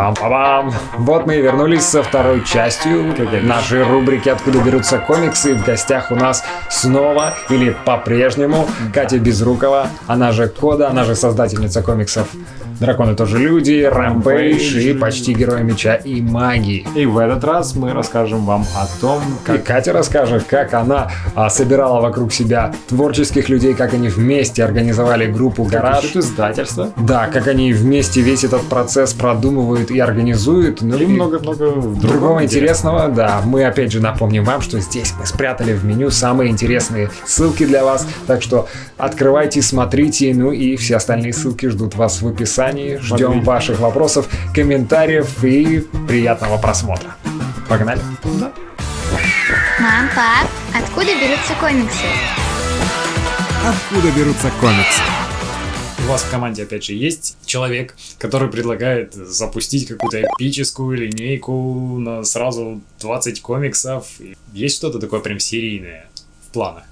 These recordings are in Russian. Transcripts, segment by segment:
Пам-пам-пам. Вот мы и вернулись со второй частью нашей рубрики «Откуда берутся комиксы». В гостях у нас снова или по-прежнему Катя Безрукова, она же Кода, она же создательница комиксов Драконы тоже люди, Рэмпейдж и почти герои меча и магии. И в этот раз мы расскажем вам о том, как... И Катя расскажет, как она а, собирала вокруг себя творческих людей, как они вместе организовали группу «Гараж». Как издательство. Да, как они вместе весь этот процесс продумывают и организуют. Ну и много-много другого интересного. Да, мы опять же напомним вам, что здесь мы спрятали в меню самые интересные ссылки для вас. Так что открывайте, смотрите, ну и все остальные ссылки ждут вас в описании описании. Ждем ваших вопросов, комментариев и приятного просмотра. Погнали? Да. Мам, пап, откуда берутся комиксы? Откуда берутся комиксы? Вас в команде, опять же, есть человек, который предлагает запустить какую-то эпическую линейку на сразу 20 комиксов. Есть что-то такое прям серийное в планах?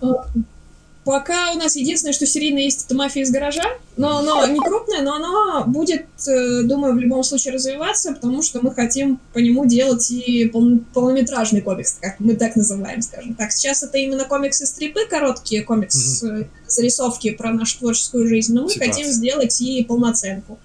Э, Пока у нас единственное, что серийно есть, это мафия из гаража. Но оно не крупное, но оно будет, э, думаю, в любом случае развиваться, потому что мы хотим по нему делать и пол полнометражный комикс, как мы так называем, скажем так. Сейчас это именно комиксы-стрипы, короткие комикс-зарисовки про нашу творческую жизнь, но мы Ситуация. хотим сделать и полноценку.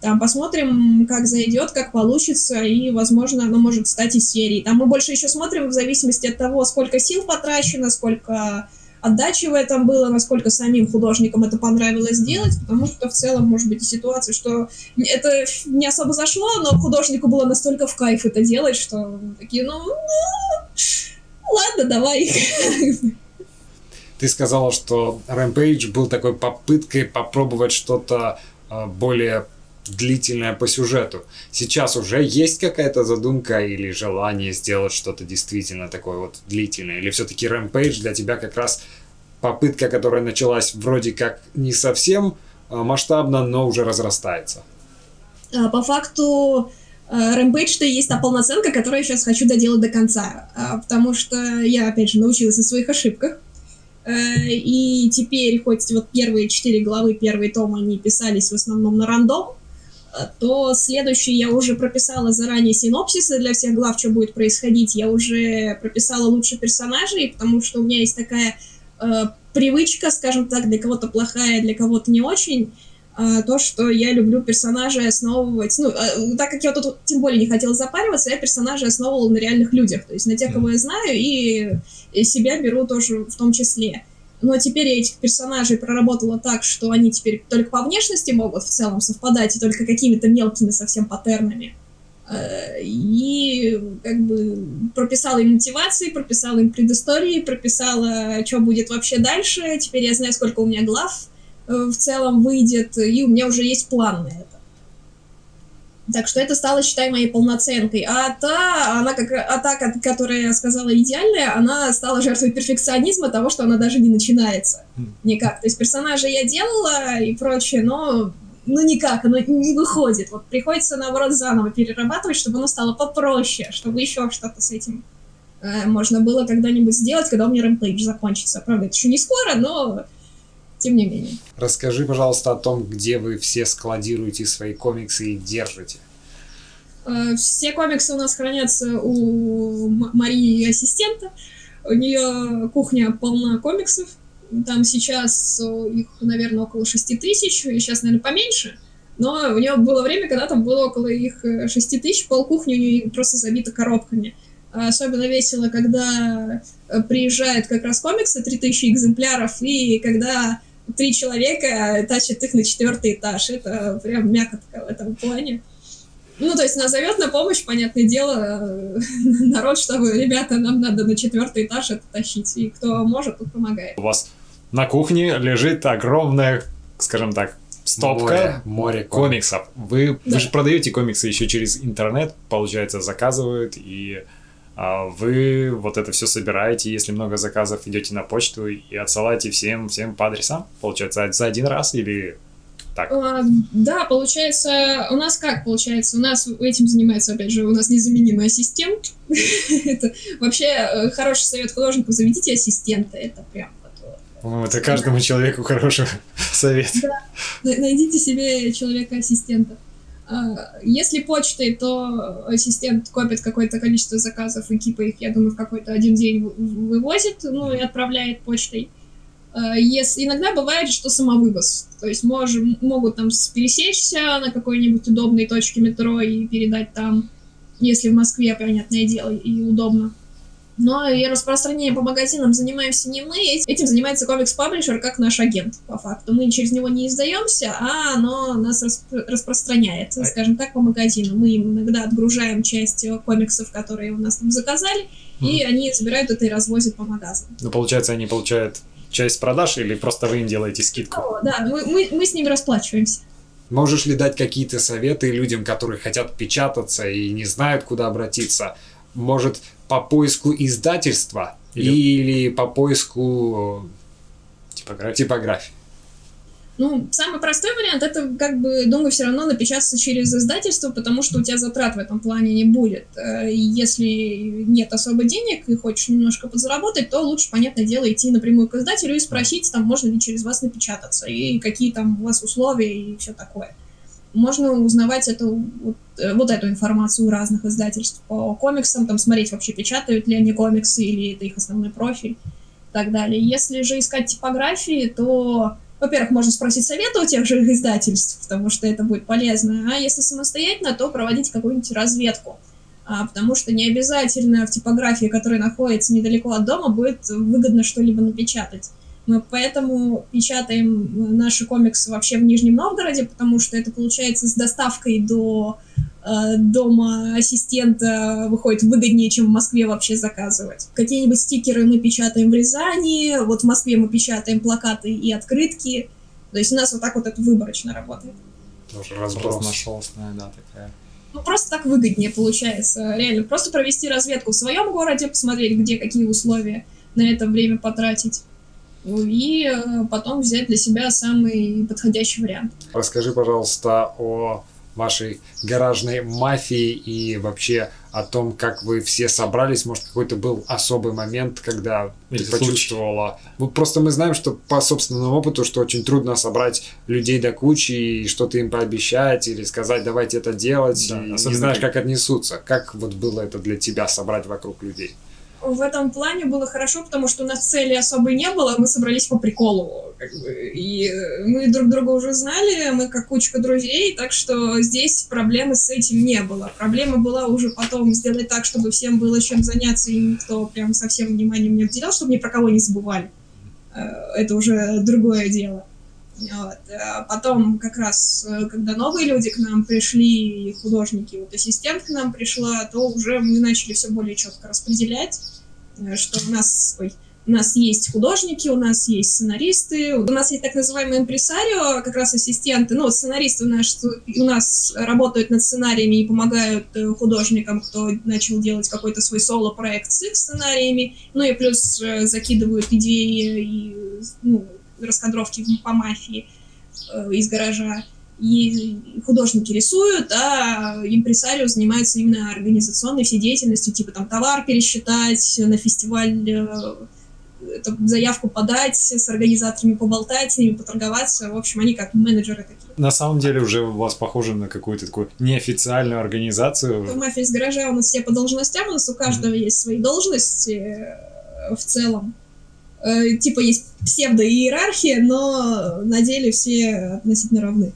Там посмотрим, как зайдет, как получится, и, возможно, оно может стать и серией. Там мы больше еще смотрим в зависимости от того, сколько сил потрачено, сколько отдачи в было, насколько самим художникам это понравилось сделать, потому что в целом может быть и ситуация, что это не особо зашло, но художнику было настолько в кайф это делать, что такие, ну, ну ладно, давай. Ты сказала, что Rampage был такой попыткой попробовать что-то а, более длительное по сюжету. Сейчас уже есть какая-то задумка или желание сделать что-то действительно такое вот длительное? Или все-таки Rampage для тебя как раз попытка, которая началась вроде как не совсем а, масштабно, но уже разрастается? А, по факту Rampage-то есть та полноценка, которую я сейчас хочу доделать до конца. А, потому что я, опять же, научилась на своих ошибках. Э, и теперь, хоть вот первые четыре главы, первые тома, они писались в основном на рандом, то следующий я уже прописала заранее синопсисы для всех глав, что будет происходить. Я уже прописала лучше персонажей, потому что у меня есть такая э, привычка, скажем так, для кого-то плохая, для кого-то не очень, э, то, что я люблю персонажей основывать. Ну, э, так как я тут тем более не хотела запариваться, я персонажей основывала на реальных людях, то есть на тех, кого я знаю, и, и себя беру тоже в том числе. Но теперь я этих персонажей проработала так, что они теперь только по внешности могут в целом совпадать, и только какими-то мелкими совсем паттернами. Э, и как бы прописала им мотивации, прописала им предыстории, прописала, что будет вообще дальше. Теперь я знаю, сколько у меня глав э, в целом выйдет, и у меня уже есть план на это. Так что это стало, считай, моей полноценкой. А та, она как, а та, которая я сказала идеальная, она стала жертвой перфекционизма того, что она даже не начинается. Хм. Никак. То есть персонажа я делала и прочее, но ну никак, оно не выходит. Вот приходится, наоборот, заново перерабатывать, чтобы оно стало попроще, чтобы еще что-то с этим э, можно было когда-нибудь сделать, когда у меня рэмпейдж закончится. Правда, это еще не скоро, но тем не менее. Расскажи, пожалуйста, о том, где вы все складируете свои комиксы и держите. Э, все комиксы у нас хранятся у Марии ассистента. У нее кухня полна комиксов. Там сейчас их, наверное, около 6 тысяч, и сейчас, наверное, поменьше. Но у нее было время, когда там было около их 6 тысяч, пол кухни у нее просто забита коробками. Особенно весело, когда э, приезжают как раз комиксы, 3000 экземпляров, и когда три человека тащат их на четвертый этаж. Это прям мякотка в этом плане. Ну, то есть назовет на помощь, понятное дело, народ, чтобы, ребята, нам надо на четвертый этаж это тащить. И кто может, тот помогает. У вас на кухне лежит огромная, скажем так, стопка море, море комиксов. Вы, да. вы же продаете комиксы еще через интернет, получается, заказывают и вы вот это все собираете, если много заказов, идете на почту и отсылаете всем, всем по адресам, получается, за один раз или так? А, да, получается, у нас как получается? У нас этим занимается, опять же, у нас незаменимый ассистент. это вообще э, хороший совет художнику, заведите ассистента, это прям по-моему, это каждому человеку хороший совет. Да, найдите себе человека-ассистента. А, Если почтой, то ассистент копит какое-то количество заказов и типа их, я думаю, в какой-то один день вы- вывозит, ну и отправляет почтой. А, Если, иногда бывает, что самовывоз. То есть можем, могут там пересечься на какой-нибудь удобной точке метро и передать там, если в Москве, понятное дело, и удобно. Но и распространением по магазинам занимаемся не мы, эт- этим занимается комикс-паблишер как наш агент, по факту. Мы через него не издаемся, а оно нас распро- распространяет, А- скажем так, по магазину. Мы им иногда отгружаем часть э, комиксов, которые у нас там заказали, и они забирают это и развозят по магазинам. Ну, получается, они получают часть продаж или просто вы им делаете скидку? О, да, мы, мы, мы с ними расплачиваемся. Можешь ли дать какие-то советы людям, которые хотят печататься и не знают, куда обратиться? Может, по поиску издательства Или- или, по поиску Типография. типографии? Ну, самый простой вариант это, как бы, думаю, все равно напечататься через издательство, потому что у тебя затрат в этом плане не будет. Э, Если нет особо денег и хочешь немножко подзаработать, то лучше, понятное дело, идти напрямую к издателю и спросить, там, можно ли через вас напечататься, и какие там у вас условия и все такое. Можно узнавать эту, вот, э, вот эту информацию у разных издательств по комиксам, там смотреть вообще, печатают ли они комиксы, или это их основной профиль и так далее. Если же искать типографии, то во-первых, можно спросить совета у тех же издательств, потому что это будет полезно. А если самостоятельно, то проводить какую-нибудь разведку. А, потому что не обязательно в типографии, которая находится недалеко от дома, будет выгодно что-либо напечатать. Мы поэтому печатаем наши комиксы вообще в Нижнем Новгороде, потому что это получается с доставкой до э, дома ассистента выходит выгоднее, чем в Москве вообще заказывать. Какие-нибудь стикеры мы печатаем в Рязани, вот в Москве мы печатаем плакаты и открытки. То есть у нас вот так вот это выборочно работает. Тоже разброс. Да, такая. Ну, просто так выгоднее получается. Реально, просто провести разведку в своем городе, посмотреть, где какие условия, на это время потратить. Ну, И э, потом взять для себя самый подходящий вариант. Расскажи, пожалуйста, о вашей гаражной мафии и вообще о том, как вы все собрались. Может, какой-то был особый момент, когда Или ты случай. почувствовала. Ну, просто мы знаем, что по собственному опыту, что очень трудно собрать людей до кучи и что-то им пообещать или сказать, давайте это делать, Да, и не знаешь, как- как отнесутся. Как вот было это для тебя собрать вокруг людей? В этом плане было хорошо, потому что у нас цели особой не было, мы собрались по приколу. как бы, и э, мы друг друга уже знали, мы как кучка друзей, так что здесь проблемы с этим не было. Проблема была уже потом сделать так, чтобы всем было чем заняться, и никто прям совсем вниманием не обделял, чтобы ни про кого не забывали. Э, Это уже другое дело. Вот. А потом как раз, когда новые люди к нам пришли, художники, вот ассистент к нам пришла, то уже мы начали все более четко распределять, что у нас, ой, у нас есть художники, у нас есть сценаристы, у нас есть так называемый импресарио, как раз ассистенты, ну, сценаристы у нас, у нас работают над сценариями и помогают э, художникам, кто начал делать какой-то свой соло-проект с их сценариями, ну и плюс э, закидывают идеи и ну, раскадровки по мафии э, из гаража. И художники рисуют, а импресарио занимается именно организационной всей деятельностью, типа там товар пересчитать, на фестиваль э, это, заявку подать, с организаторами поболтать, с ними поторговаться. В общем, они как менеджеры такие. На самом деле уже у вас похоже на какую-то такую неофициальную В организацию. мафии из гаража у нас все по должностям, у нас у каждого есть свои должности э, в целом. Э, Типа есть псевдоиерархия, но на деле все относительно равны.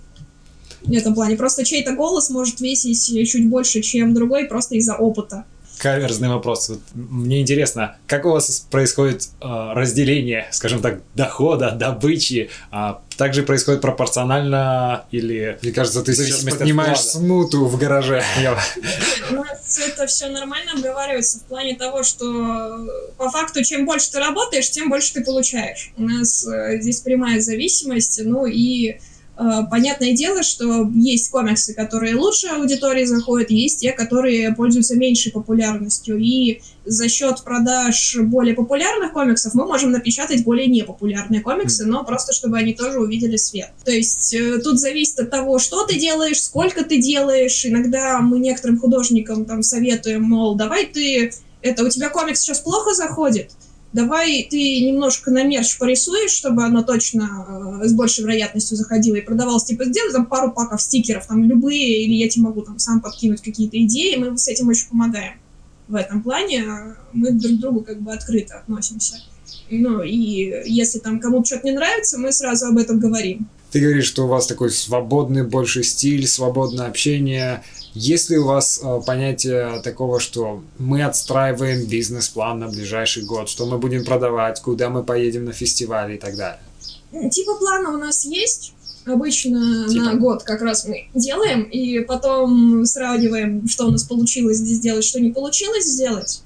В этом плане. Просто чей-то голос может весить чуть больше, чем другой, просто из-за опыта. Каверзный вопрос. Вот мне интересно, как у вас происходит э, разделение, скажем так, дохода, добычи? А также происходит пропорционально или... Мне кажется, ты сейчас поднимаешь вклада. смуту в гараже. У нас это все нормально обговаривается в плане того, что по факту, чем больше ты работаешь, тем больше ты получаешь. У нас э, здесь прямая зависимость, ну и понятное дело, что есть комиксы, которые лучше аудитории заходят, есть те, которые пользуются меньшей популярностью. И за счет продаж более популярных комиксов мы можем напечатать более непопулярные комиксы, но просто чтобы они тоже увидели свет. То есть э, тут зависит от того, что ты делаешь, сколько ты делаешь. Иногда мы некоторым художникам там советуем, мол, давай ты это у тебя комикс сейчас плохо заходит, давай ты немножко на мерч порисуешь, чтобы оно точно э, с большей вероятностью заходило и продавалось. Типа, сделай там пару паков стикеров, там любые, или я тебе могу там сам подкинуть какие-то идеи, мы с этим очень помогаем. В этом плане мы друг к другу как бы открыто относимся. Ну, и если там кому-то что-то не нравится, мы сразу об этом говорим. Ты говоришь, что у вас такой свободный больше стиль, свободное общение. Есть ли у вас э, понятие такого, что мы отстраиваем бизнес-план на ближайший год, что мы будем продавать, куда мы поедем на фестиваль и так далее? Типа плана у нас есть. Обычно типа. на год как раз мы делаем, и потом сравниваем, что у нас получилось сделать, что не получилось сделать.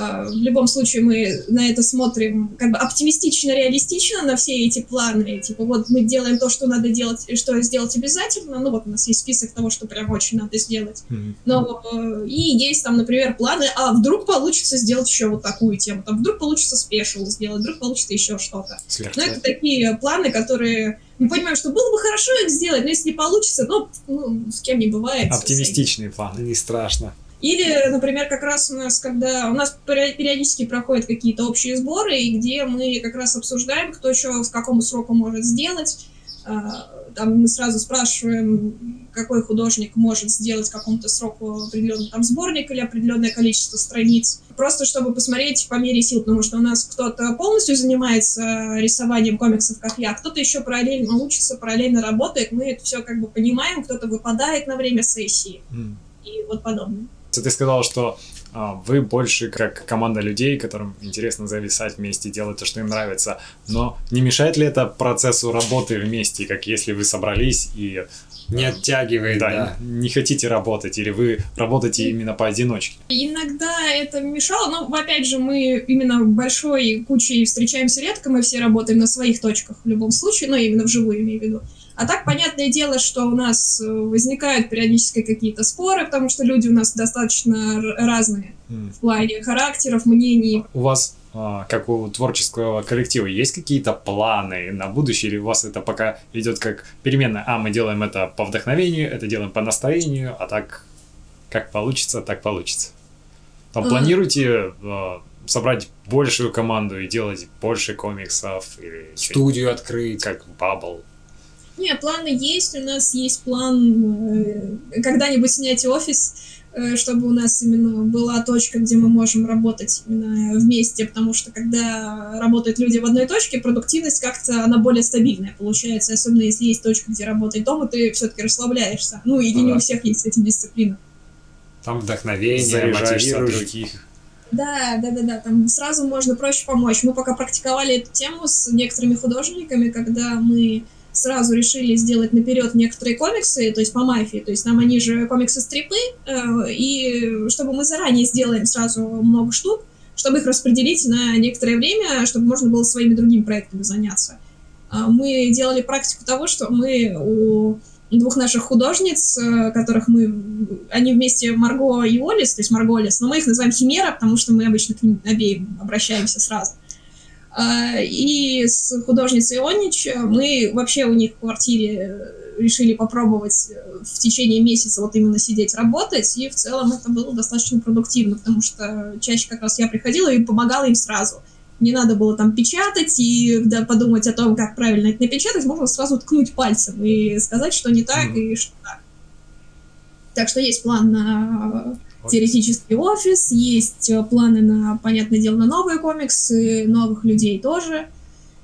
А, в любом случае мы на это смотрим как бы оптимистично, реалистично на все эти планы. Типа вот мы делаем то, что надо делать, что сделать обязательно. Ну вот у нас есть список того, что прям очень надо сделать. Mm-hmm. Но э, и есть там, например, планы, а вдруг получится сделать еще вот такую тему, там вдруг получится спешл сделать, вдруг получится еще что-то. Но это такие планы, которые мы понимаем, что было бы хорошо их сделать, но если не получится, ну, ну с кем не бывает. Оптимистичные планы, не страшно. Или, например, как раз у нас, когда у нас периодически проходят какие-то общие сборы, и где мы как раз обсуждаем, кто еще с какому сроку может сделать. А, там мы сразу спрашиваем, какой художник может сделать какому-то сроку определенный там сборник или определенное количество страниц. Просто чтобы посмотреть по мере сил, потому что у нас кто-то полностью занимается рисованием комиксов, как я, кто-то еще параллельно учится, параллельно работает. Мы это все как бы понимаем, кто-то выпадает на время сессии mm. и вот подобное. Ты сказал, что а, вы больше как команда людей, которым интересно зависать вместе, делать то, что им нравится. Но не мешает ли это процессу работы вместе, как если вы собрались и не оттягивает, да, да. Не, не хотите работать, или вы работаете именно поодиночке? Иногда это мешало, но опять же мы именно большой кучей встречаемся редко, мы все работаем на своих точках в любом случае, но ну, именно вживую имею в виду. А так, понятное дело, что у нас э, возникают периодически какие-то споры, потому что люди у нас достаточно разные mm. в плане характеров, мнений. У вас а, как у творческого коллектива, есть какие-то планы на будущее, или у вас это пока идет как переменная? А, мы делаем это по вдохновению, это делаем по настроению, а так как получится, так получится. Там а... планируете а, собрать большую команду и делать больше комиксов? Или Студию открыть? Как Bubble? Не, планы есть. У нас есть план э, когда-нибудь снять офис, э, чтобы у нас именно была точка, где мы можем работать именно вместе, потому что когда работают люди в одной точке, продуктивность как-то она более стабильная получается, особенно если есть точка, где работает дом, и ты все-таки расслабляешься. Ну, или не у всех есть с этим дисциплина. Там вдохновение, мотивируешь других. Да, да, да, да, там сразу можно проще помочь. Мы пока практиковали эту тему с некоторыми художниками, когда мы сразу решили сделать наперед некоторые комиксы, то есть по мафии, то есть там они же комиксы-стрипы, э, и чтобы мы заранее сделаем сразу много штук, чтобы их распределить на некоторое время, чтобы можно было своими другими проектами заняться. Э, мы делали практику того, что мы у двух наших художниц, э, которых мы... Они вместе Марго и Олис, то есть Марго Олис, но мы их называем Химера, потому что мы обычно к ним обеим обращаемся сразу. А, и с художницей Онич мы вообще у них в квартире решили попробовать э, в течение месяца вот именно сидеть работать, и в целом это было достаточно продуктивно, потому что чаще как раз я приходила и помогала им сразу. Не надо было там печатать и да, подумать о том, как правильно это напечатать, можно сразу ткнуть пальцем и сказать, что не так mm-hmm. и что так. Так что есть план на теоретический офис, есть э, планы на, понятное дело, на новые комиксы, новых людей тоже,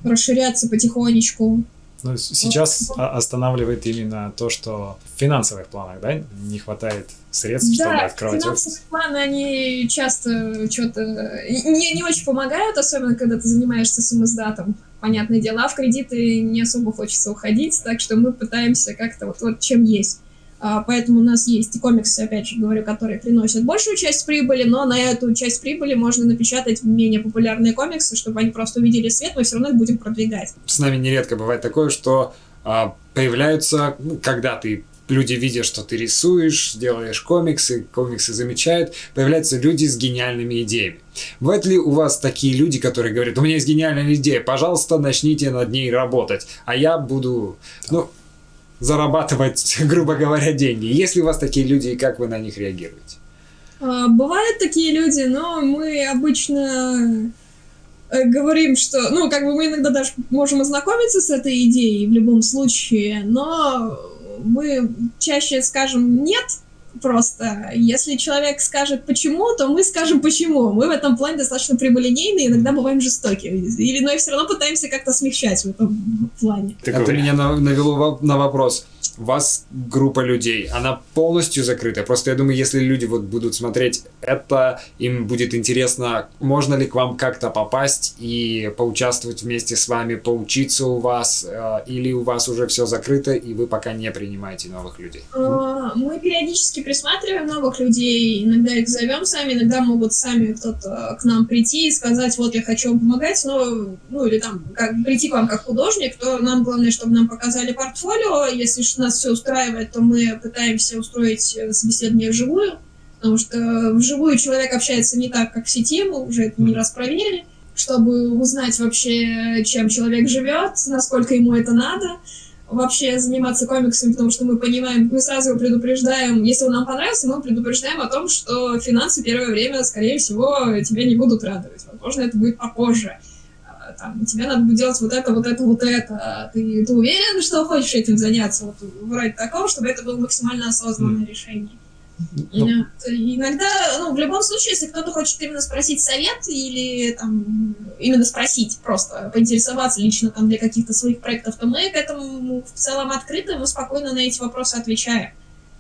расширяться потихонечку. Ну, сейчас вот. останавливает именно то, что в финансовых планах, да, не хватает средств, да, чтобы открывать финансовые офис. планы, они часто что-то не, не очень помогают, особенно когда ты занимаешься самоздатом, понятное дело, а в кредиты не особо хочется уходить, так что мы пытаемся как-то вот, вот чем есть. А, поэтому у нас есть и комиксы, опять же говорю, которые приносят большую часть прибыли, но на эту часть прибыли можно напечатать менее популярные комиксы, чтобы они просто увидели свет, мы все равно их будем продвигать. С нами нередко бывает такое, что а, появляются, ну, когда ты люди видят, что ты рисуешь, делаешь комиксы, комиксы замечают, появляются люди с гениальными идеями. Бывают ли у вас такие люди, которые говорят, у меня есть гениальная идея, пожалуйста, начните над ней работать, а я буду... Ну, зарабатывать, грубо говоря, деньги. Есть ли у вас такие люди и как вы на них реагируете? А, бывают такие люди, но мы обычно э, говорим, что, ну, как бы мы иногда даже можем ознакомиться с этой идеей в любом случае, но мы чаще скажем нет, просто. Если человек скажет почему, то мы скажем почему. Мы в этом плане достаточно прямолинейны, иногда бываем жестоки. Или, но и все равно пытаемся как-то смягчать в этом плане. Это меня навело на вопрос у вас группа людей, она полностью закрыта. Просто я думаю, если люди вот будут смотреть это, им будет интересно, можно ли к вам как-то попасть и поучаствовать вместе с вами, поучиться у вас, э, или у вас уже все закрыто, и вы пока не принимаете новых людей? А, мы периодически присматриваем новых людей, иногда их зовем сами, иногда могут сами кто-то к нам прийти и сказать, вот я хочу вам помогать, но, ну или там, как, прийти к вам как художник, то нам главное, чтобы нам показали портфолио, если нас все устраивает, то мы пытаемся устроить э, собеседование вживую, потому что вживую человек общается не так, как в сети, мы уже это не раз проверили, чтобы узнать вообще, чем человек живет, насколько ему это надо, вообще заниматься комиксами, потому что мы понимаем, мы сразу его предупреждаем, если он нам понравился, мы предупреждаем о том, что финансы первое время, скорее всего, тебя не будут радовать. Возможно, это будет попозже там, тебе надо будет делать вот это, вот это, вот это. Ты, ты уверен, что хочешь этим заняться? Вот вроде такого, чтобы это было максимально осознанное mm. решение. Ну, иногда, ну, в любом случае, если кто-то хочет именно спросить совет или там именно спросить, просто поинтересоваться лично там для каких-то своих проектов, то мы к этому в целом открыты, мы спокойно на эти вопросы отвечаем.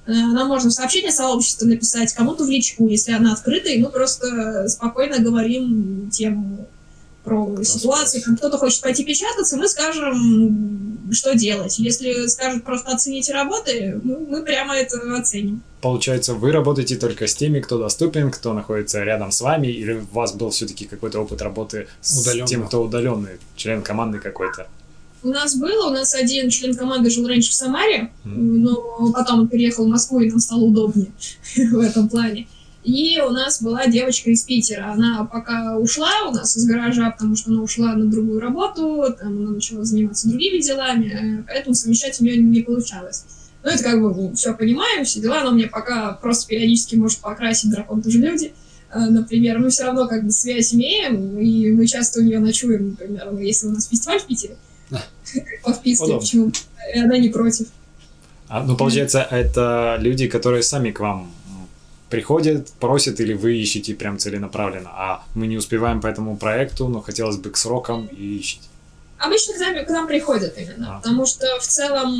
Э, нам можно в сообщение сообщества написать, кому-то в личку, если она открыта, и мы просто спокойно говорим тему про ситуацию, там кто-то хочет пойти печататься, мы скажем, что делать. Если скажут просто оцените работы, мы, мы прямо это оценим. Получается, вы работаете только с теми, кто доступен, кто находится рядом с вами, или у вас был все-таки какой-то опыт работы с Удаленно. тем, кто удаленный, член команды какой-то? У нас было, у нас один член команды жил раньше в Самаре, mm. но потом он переехал в Москву, и нам стало удобнее в этом плане. И у нас была девочка из Питера. Она пока ушла у нас из гаража, потому что она ушла на другую работу, там она начала заниматься другими делами, э, поэтому совмещать у нее не получалось. Ну, это как бы ну, все понимаем, все дела, но мне пока просто периодически может покрасить дракон тоже люди. Э, например, мы все равно как бы связь имеем, и мы часто у нее ночуем, например, если у нас фестиваль в Питере, по вписке, почему и она не против. А, ну, получается, это люди, которые сами к вам приходят, просят или вы ищете прям целенаправленно, а мы не успеваем по этому проекту, но хотелось бы к срокам и ищите. Обычно к нам, к нам приходят именно, потому что в целом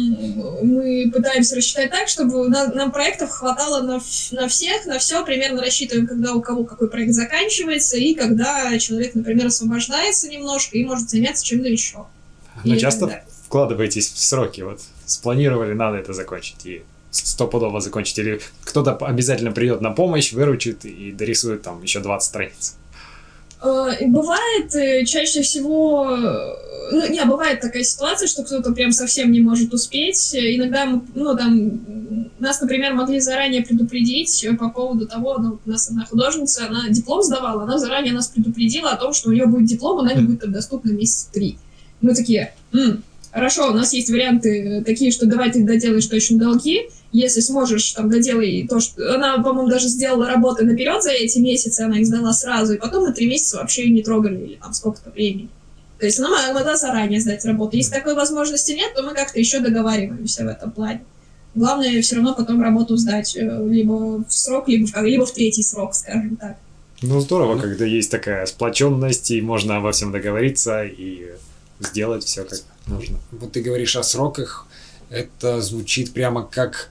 мы пытаемся рассчитать так, чтобы на, нам проектов хватало на, на всех, на все, примерно рассчитываем, когда у кого какой проект заканчивается, и когда человек, например, освобождается немножко и может заняться чем-то еще. Но и часто вкладываетесь в сроки, вот спланировали, надо это закончить, и стопудово закончить, или кто-то обязательно придет на помощь, выручит и дорисует там еще 20 страниц? Э, бывает э, чаще всего, э, ну, не, бывает такая ситуация, что кто-то прям совсем не может успеть. Иногда, ну, там, нас, например, могли заранее предупредить по поводу того, ну, у нас одна художница, она диплом сдавала, она заранее нас предупредила о том, что у нее будет диплом, она не будет доступна месяц три. Мы такие, М, хорошо, у нас есть варианты такие, что давай ты доделаешь точно долги, если сможешь, там, доделай то, что... Она, по-моему, даже сделала работы наперед за эти месяцы, она их сдала сразу, и потом на три месяца вообще не трогали, или там сколько-то времени. То есть она могла заранее сдать работу. Если такой возможности нет, то мы как-то еще договариваемся в этом плане. Главное все равно потом работу сдать э, либо в срок, либо в, либо в третий срок, скажем так. Ну, здорово, когда есть такая сплоченность, и можно обо всем договориться и сделать все как нужно. Вот ты говоришь о сроках, это звучит прямо как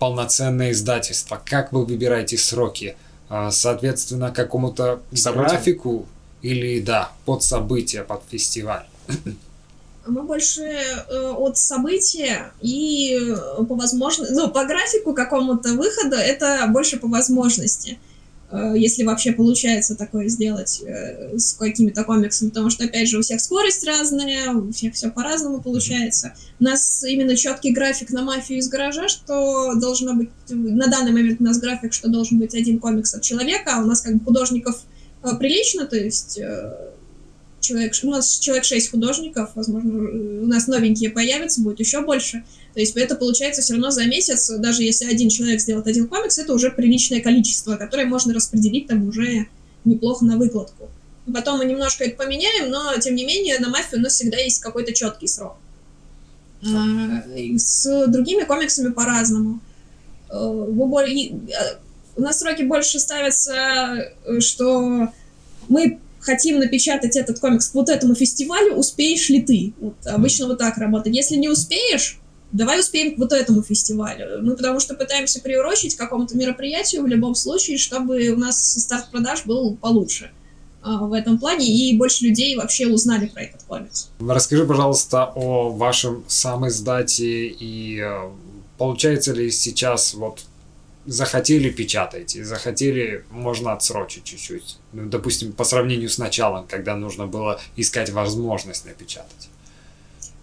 полноценное издательство. Как вы выбираете сроки? А, соответственно, какому-то графику или, да, под события, под фестиваль? Мы больше э, от события и э, по возможности, ну, по графику какому-то выхода, это больше по возможности. Э, если вообще получается такое сделать э, с какими-то комиксами, потому что, опять же, у всех скорость разная, у всех все по-разному получается. У нас именно четкий график на мафию из гаража, что должно быть... На данный момент у нас график, что должен быть один комикс от человека, а у нас как бы художников э, прилично, то есть человек, у нас человек 6 художников, возможно, у нас новенькие появятся, будет еще больше. То есть это получается все равно за месяц, даже если один человек сделает один комикс, это уже приличное количество, которое можно распределить там уже неплохо на выкладку. Потом мы немножко это поменяем, но тем не менее на мафию у нас всегда есть какой-то четкий срок. А, с другими комиксами по-разному. Э, э, у нас сроки больше ставятся, э, что мы хотим напечатать этот комикс к вот этому фестивалю, успеешь ли ты? Вот, обычно вот так работает. Если не успеешь, давай успеем к вот этому фестивалю. Мы потому что пытаемся приурочить к какому-то мероприятию в любом случае, чтобы у нас старт продаж был получше а, в этом плане, и больше людей вообще узнали про этот комикс. Расскажи, пожалуйста, о вашем сам издате и э, получается ли сейчас вот захотели печатайте, захотели, можно отсрочить чуть-чуть. Ну, допустим, по сравнению с началом, когда нужно было искать возможность напечатать.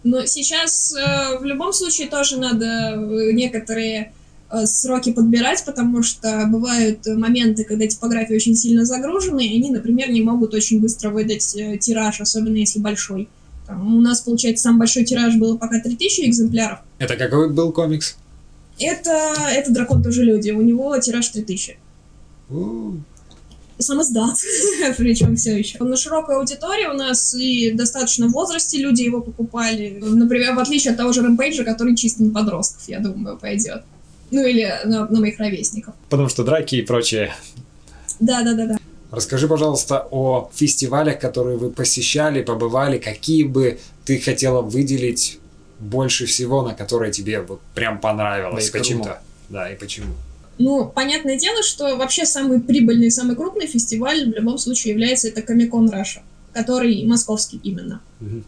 Но сейчас э, в любом случае тоже надо э, некоторые э, сроки подбирать, потому что бывают моменты, когда типографии очень сильно загружены, и они, например, не могут очень быстро выдать э, тираж, особенно если большой. Там, у нас, получается, самый большой тираж был пока 3000 экземпляров. Это какой был комикс? Это, это дракон тоже люди. У него тираж 3000. У-у-у. Сам издат, причем все еще. На широкой аудитории у нас и достаточно в возрасте люди его покупали. Например, в отличие от того же Рэмпейджа, который чисто на подростков, я думаю, пойдет. Ну или на, на моих ровесников. Потому что драки и прочее. Да, да, да, да. Расскажи, пожалуйста, о фестивалях, которые вы посещали, побывали, какие бы ты хотела выделить больше всего, на которое тебе вот прям понравилось? Да почему? Да, и почему? Ну, понятное дело, что вообще самый прибыльный, самый крупный фестиваль в любом случае является это Комикон Раша, который московский именно. Угу.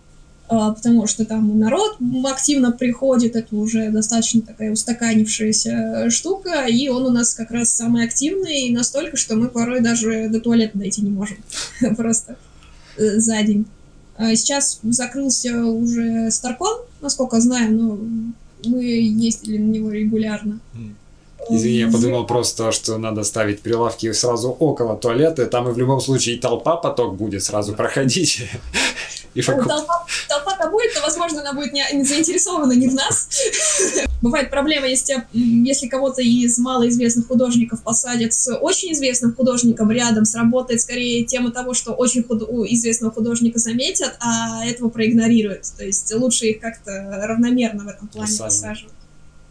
А, потому что там народ активно приходит, это уже достаточно такая устаканившаяся штука, и он у нас как раз самый активный, настолько, что мы порой даже до туалета дойти не можем. Просто э, за день. А сейчас закрылся уже Старкон, насколько знаю, но мы ездили на него регулярно. Извини, я подумал просто, что надо ставить прилавки сразу около туалета, там и в любом случае и толпа поток будет сразу проходить. И ну, толпа, толпа-то будет, но, возможно, она будет не, не заинтересована не в нас. Бывает проблема, если, если кого-то из малоизвестных художников посадят с очень известным художником рядом, сработает скорее тема того, что очень худ... известного художника заметят, а этого проигнорируют. То есть лучше их как-то равномерно в этом плане посаживать.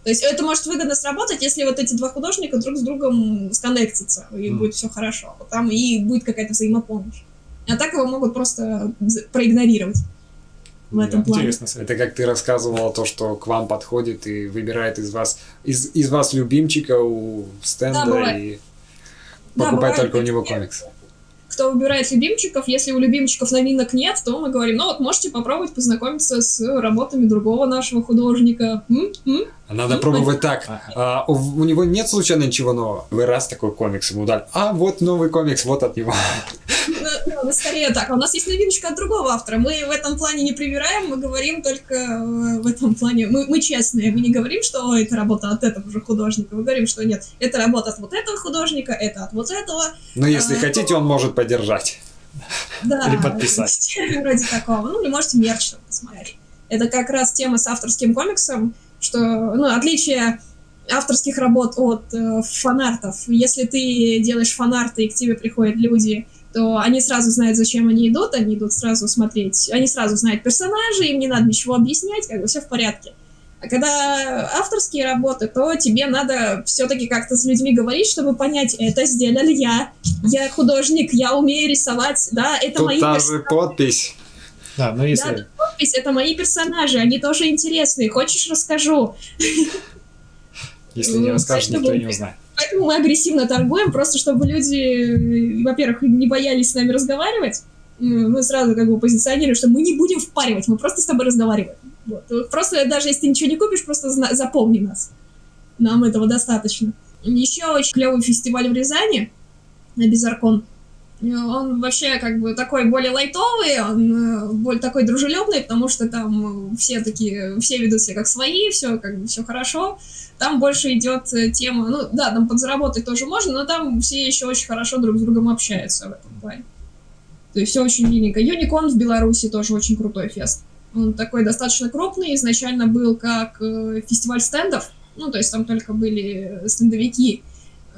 То есть это может выгодно сработать, если вот эти два художника друг с другом сконнектятся, и mm. будет все хорошо. Там и будет какая-то взаимопомощь. А так его могут просто проигнорировать в этом плане. Интересно. Это как ты рассказывала то, что к вам подходит и выбирает из вас из, из вас любимчика у стенда да, и покупает да, только у него комикс кто выбирает любимчиков. Если у любимчиков новинок нет, то мы говорим, ну вот можете попробовать познакомиться с работами другого нашего художника. М? М? Надо М? пробовать так. А, у, у него нет случайно ничего нового? Вы раз такой комикс ему дали. А, вот новый комикс, вот от него. Ну, ну, скорее так. А у нас есть новиночка от другого автора. Мы в этом плане не привираем, мы говорим только э, в этом плане. Мы, мы честные, мы не говорим, что это работа от этого же художника. Мы говорим, что нет, это работа от вот этого художника, это от вот этого. Но если а, хотите, то... он может поддержать. Да, Или подписать. Вроде такого. Ну, или можете мерч посмотреть. Это как раз тема с авторским комиксом, что, ну, отличие авторских работ от э, фанартов. Если ты делаешь фанарты, и к тебе приходят люди, то они сразу знают, зачем они идут, они идут сразу смотреть, они сразу знают персонажей, им не надо ничего объяснять, как бы все в порядке. А когда авторские работы, то тебе надо все-таки как-то с людьми говорить, чтобы понять, это сделал я, я художник, я умею рисовать, да, это Тут мои та же подпись. Да, но если... Да, подпись, это мои персонажи, они тоже интересные, хочешь расскажу? Если не расскажешь, никто не узнает. Поэтому мы агрессивно торгуем, просто чтобы люди, во-первых, не боялись с нами разговаривать. Мы сразу как бы позиционируем, что мы не будем впаривать, мы просто с тобой разговариваем. Вот. Просто даже если ты ничего не купишь, просто запомни нас. Нам этого достаточно. Еще очень клевый фестиваль в Рязани на Безаркон. Он вообще как бы такой более лайтовый, он э, более такой дружелюбный, потому что там все такие, все ведут себя как свои, все как бы все хорошо. Там больше идет э, тема, ну да, там подзаработать тоже можно, но там все еще очень хорошо друг с другом общаются в этом плане. То есть все очень миленько. Юникон в Беларуси тоже очень крутой фест. Он такой достаточно крупный, изначально был как э, фестиваль стендов, ну то есть там только были стендовики,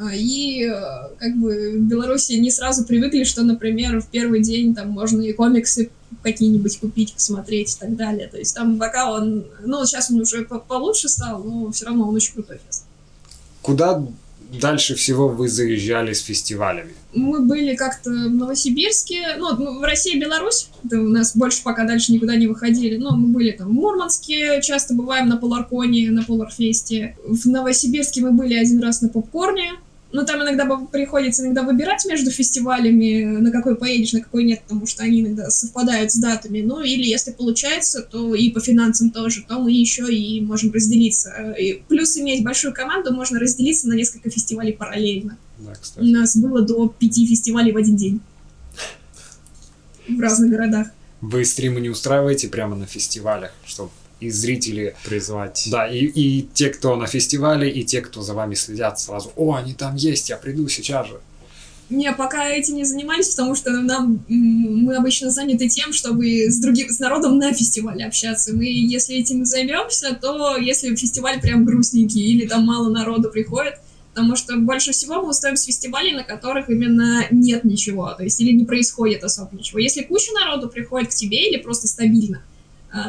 И э, как бы в Беларуси не сразу привыкли, что, например, в первый день там можно и комиксы какие-нибудь купить, посмотреть и так далее. То есть там пока он... Ну, сейчас он уже по- получше стал, но все равно он очень крутой фест. Куда дальше всего вы заезжали с фестивалями? Мы были как-то в Новосибирске, ну, ну, в России и Беларусь, это у нас больше пока дальше никуда не выходили, но мы были там в Мурманске, часто бываем на Поларконе, на Поларфесте. В Новосибирске мы были один раз на Попкорне, но там иногда приходится иногда выбирать между фестивалями, на какой поедешь, на какой нет, потому что они иногда совпадают с датами. Ну, или если получается, то и по финансам тоже, то мы еще и можем разделиться. И плюс иметь большую команду, можно разделиться на несколько фестивалей параллельно. Да, У кстати. нас было до пяти фестивалей в один день. В разных городах. Вы стримы не устраиваете прямо на фестивалях, чтобы и зрители Призвать. Да, и, и те, кто на фестивале, и те, кто за вами следят, сразу, о, они там есть, я приду сейчас же. Не, пока этим не занимались, потому что нам мы обычно заняты тем, чтобы с другим с народом на фестивале общаться. Мы, если этим займемся, то если фестиваль прям грустненький или там мало народу приходит, потому что больше всего мы устаем с фестивалей, на которых именно нет ничего, то есть или не происходит особо ничего. Если куча народу приходит к тебе или просто стабильно,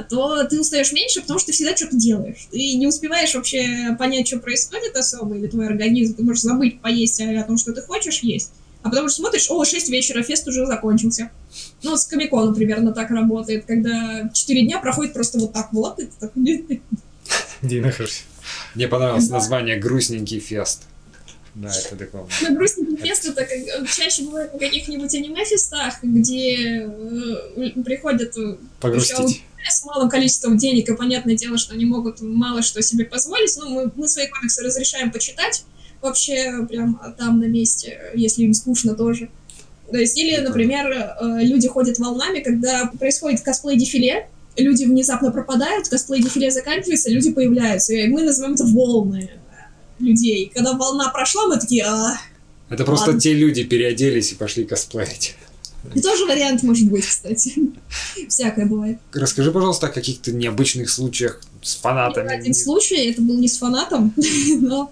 то ты устаешь меньше, потому что ты всегда что-то делаешь. Ты не успеваешь вообще понять, что происходит особо, или твой организм, ты можешь забыть поесть о том, что ты хочешь есть. А потому что смотришь, о, 6 вечера, фест уже закончился. Ну, с Комиконом примерно так работает, когда 4 дня проходит просто вот так вот. и нахожусь? Мне понравилось название «Грустненький фест». Да, это такое. Ну, грустный фест это как, чаще бывает на каких-нибудь аниме-фестах, где э, приходят э, Погрустить. С малым количеством денег, и понятное дело, что они могут мало что себе позволить. Ну, мы, мы свои комиксы разрешаем почитать вообще прям там на месте, если им скучно тоже. То есть, или, например, э, люди ходят волнами, когда происходит косплей-дефиле, люди внезапно пропадают, косплей-дефиле заканчивается, люди появляются. И мы называем это волны людей. Когда волна прошла, мы такие, а, Это просто Ладно. те люди переоделись и пошли косплеить. И тоже вариант может быть, кстати. Всякое бывает. Расскажи, пожалуйста, о каких-то необычных случаях с фанатами. Один случай, это был не с фанатом, но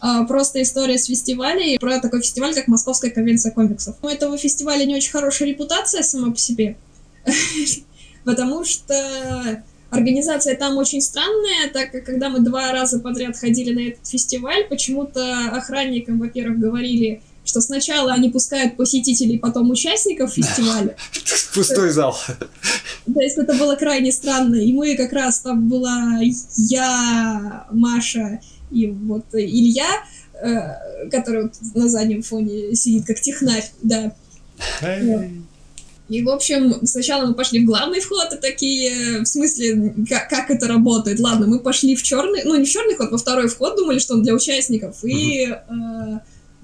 а, просто история с фестивалей, про такой фестиваль, как Московская конвенция комиксов. У этого фестиваля не очень хорошая репутация сама по себе, потому что организация там очень странная, так как когда мы два раза подряд ходили на этот фестиваль, почему-то охранникам, во-первых, говорили, что сначала они пускают посетителей, потом участников фестиваля, Пустой зал. то есть это было крайне странно. И мы как раз там была я, Маша и вот Илья, э, который вот на заднем фоне сидит как технарь, да. И, в общем, сначала мы пошли в главный вход, и такие, в смысле, как, как это работает? Ладно, мы пошли в черный, ну, не в черный вход, во второй вход, думали, что он для участников, и э,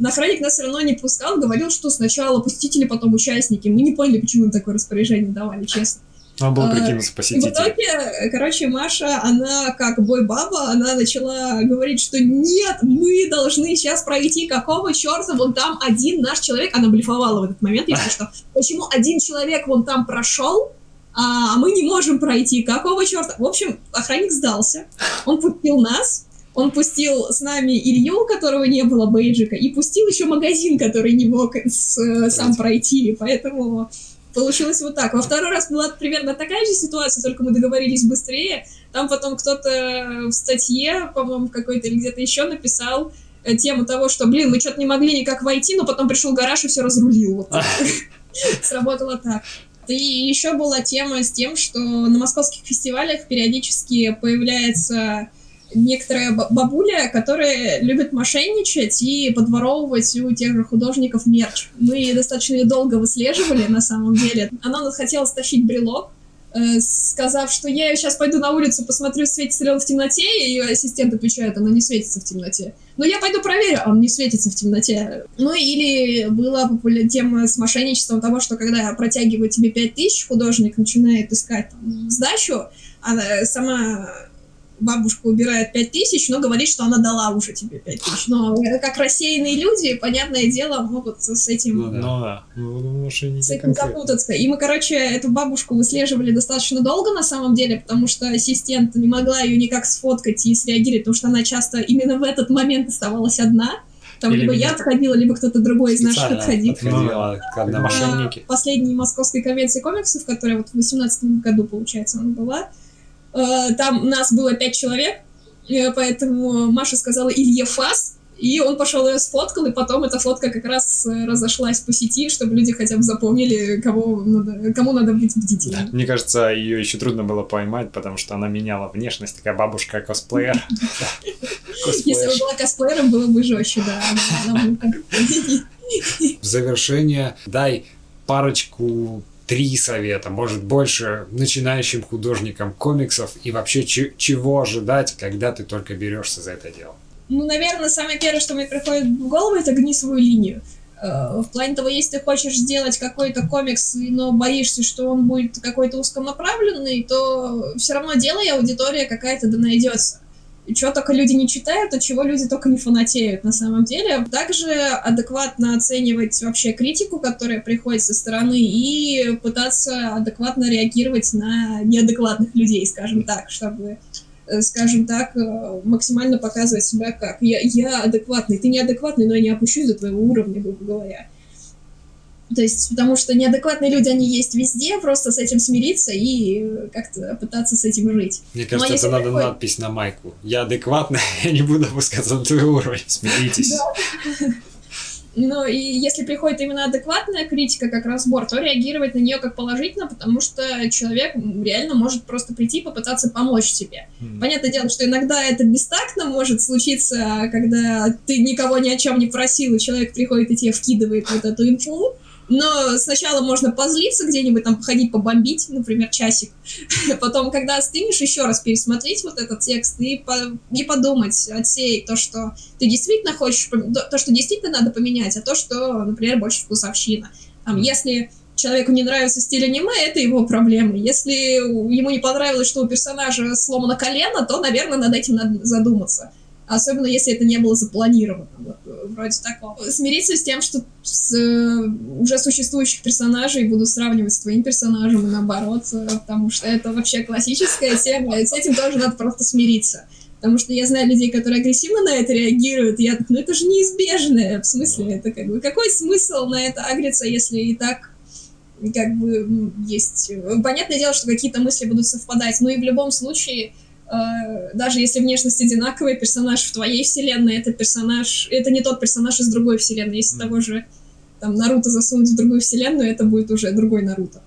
охранник нас все равно не пускал, говорил, что сначала посетители, потом участники. Мы не поняли, почему им такое распоряжение давали, честно. Надо было А, прикинуться И в посетителем. итоге, короче, Маша, она как бой-баба, она начала говорить, что нет, мы должны сейчас пройти, какого черта, вон там один наш человек, она блефовала в этот момент, если что, почему один человек вон там прошел, а мы не можем пройти, какого черта? В общем, охранник сдался, он пустил нас, он пустил с нами Илью, у которого не было бейджика, и пустил еще магазин, который не мог с- э, сам пройти, поэтому получилось вот так. Во второй раз была примерно такая же ситуация, только мы договорились быстрее. Там потом кто-то в статье, по-моему, какой-то или где-то еще написал э, тему того, что, блин, мы что-то не могли никак войти, но потом пришел гараж и все разрулил. Сработало так. И еще была тема с тем, что на московских фестивалях периодически появляется некоторая ба- бабуля, которая любит мошенничать и подворовывать у тех же художников мерч. Мы достаточно долго выслеживали, на самом деле. Она хотела стащить брелок, э, сказав, что я сейчас пойду на улицу, посмотрю, светится ли он в темноте, и ее ассистент отвечает, она не светится в темноте. Но я пойду проверю, а он не светится в темноте. Ну или была популя- тема с мошенничеством того, что когда протягивают тебе 5000, художник начинает искать там, сдачу, она сама бабушка убирает 5000, но говорит, что она дала уже тебе 5000. Но э, как рассеянные люди, понятное дело, могут с этим Ну да. Ну да. Ну, мошенники с этим запутаться. И мы, короче, эту бабушку выслеживали достаточно долго на самом деле, потому что ассистент не могла ее никак сфоткать и среагировать, потому что она часто именно в этот момент оставалась одна. Там Или либо меня- я отходила, либо кто-то другой из наших отходил. отходила, когда мошенники. последней московской конвенции комиксов, которая вот в 2018 году, получается, она была, там нас было пять человек, э, поэтому Маша сказала Илье Фас, и он пошел ее сфоткал, и потом эта фотка как раз э, разошлась по сети, чтобы люди хотя бы запомнили, кого надо, кому надо быть бдительным. Мне кажется, ее еще трудно было поймать, потому что она меняла внешность, такая бабушка-косплеер. Если бы была косплеером, было бы жестче, да. В завершение дай парочку три совета, может больше, начинающим художникам комиксов и вообще че- чего ожидать, когда ты только берешься за это дело. Ну, наверное, самое первое, что мне приходит в голову, это гни свою линию. Э, В плане того, если ты хочешь сделать какой-то комикс, но боишься, что он будет какой-то узконаправленный, то все равно делай, аудитория какая-то да найдется. Чего только люди не читают, от чего люди только не фанатеют на самом деле. Также адекватно оценивать вообще критику, которая приходит со стороны, и пытаться адекватно реагировать на неадекватных людей, скажем так, чтобы э, скажем так, э, максимально показывать себя как я, я адекватный, ты неадекватный, но я не опущусь до твоего уровня, грубо говоря. То есть, потому что неадекватные люди, они есть везде, просто с этим смириться и как-то пытаться с этим жить. Мне кажется, Ну, это надо такой- надпись на майку. Я адекватный, я не буду опускаться на твой уровень. Смиритесь. Но и если приходит именно адекватная критика как разбор, то реагировать на нее как положительно, потому что человек реально может просто прийти и попытаться помочь тебе. М. Понятное дело, что иногда это бестактно может случиться, когда ты никого ни о чем не просил, и человек приходит и тебе вкидывает вот эту инфу. Но сначала можно позлиться где-нибудь, там, походить, побомбить, например, часик. Потом, когда остынешь, еще раз пересмотреть вот этот текст и, по- и подумать, отсеять то, что ты действительно хочешь, то, то, что действительно надо поменять, а то, что, например, больше вкусовщина. Там, если человеку не нравится стиль аниме, это его проблемы. Если ему не понравилось, что у персонажа сломано колено, то, наверное, над этим надо задуматься. Особенно если это не было запланировано. Вот, э, вроде такого. Смириться с тем, что с э, уже существующих персонажей буду сравнивать с твоим персонажем и наоборот, э, потому что это вообще классическая тема, с этим тоже надо просто смириться. Потому что я знаю людей, которые агрессивно на это реагируют, я ну это же неизбежно. В смысле, это как бы, какой смысл на это агриться, если и так как бы есть... Понятное дело, что какие-то мысли будут совпадать, но и в любом случае, даже если внешность одинаковая, персонаж в твоей вселенной, это персонаж... Это не тот персонаж из другой вселенной. Если Мгм. того же там Наруто засунуть в другую вселенную, это будет уже другой Наруто.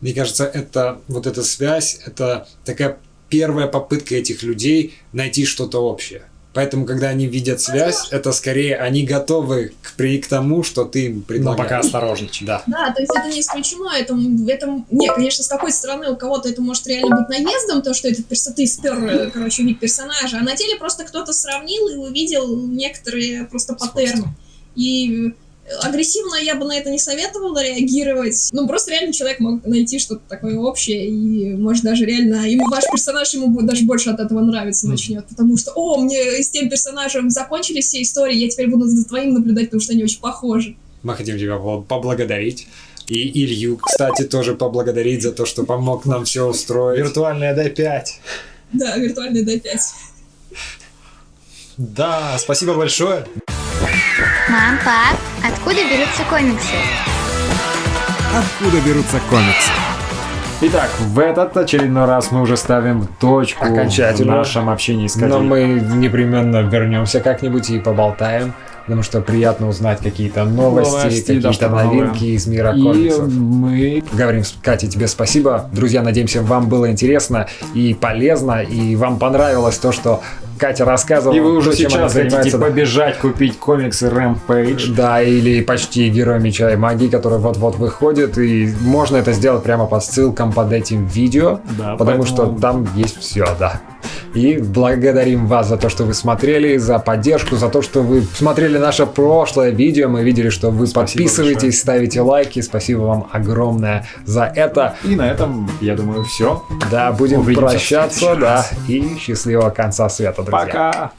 Мне кажется, это вот эта связь, это такая первая попытка этих людей найти что-то общее. Поэтому, когда они видят связь, это скорее они готовы к, при, к тому, что ты им Но предлагаешь. пока осторожничай. Да. Да, то есть это не исключено, это, это, не, конечно, с какой стороны у кого-то это может реально быть наездом, то, что этот перс... ты спер, э, короче, вид персонажа, а на деле просто кто-то сравнил и увидел некоторые просто паттерны. И агрессивно я бы на это не советовала реагировать. Ну, просто реально человек мог найти что-то такое общее, и может даже реально ему ваш персонаж ему будет даже больше от этого нравиться начнет, потому что, о, мне с тем персонажем закончились все истории, я теперь буду за твоим наблюдать, потому что они очень похожи. Мы хотим тебя по- поблагодарить. И Илью, кстати, тоже поблагодарить за то, что помог нам все устроить. Виртуальная D5. Да, виртуальный D5. Да, спасибо большое. Мам, пап, откуда берутся комиксы? Откуда берутся комиксы? Итак, в этот очередной раз мы уже ставим точку Окончательно. в нашем общении с Катей. Но мы непременно вернемся как-нибудь и поболтаем, потому что приятно узнать какие-то новости, Новости, какие-то новинки новое. из мира И комиксов. мы Говорим, Катя, тебе спасибо. Друзья, надеемся, вам было интересно и полезно, и вам понравилось то, что Катя рассказывала. И вы уже сейчас хотите побежать купить комиксы Rampage. Да, или почти Герой Меча и Магии, который вот-вот выходит, и можно это сделать прямо по ссылкам под этим видео, Да, потому поэтому- что там есть все, да. И благодарим вас за то, что вы смотрели, за поддержку, за то, что вы смотрели наше прошлое видео. Мы видели, что вы Спасибо подписываетесь, большое. ставите лайки. Спасибо вам огромное за это. И на этом, я думаю, все. Да, будем Увидимся прощаться, да. И счастливого конца света, друзья. Пока!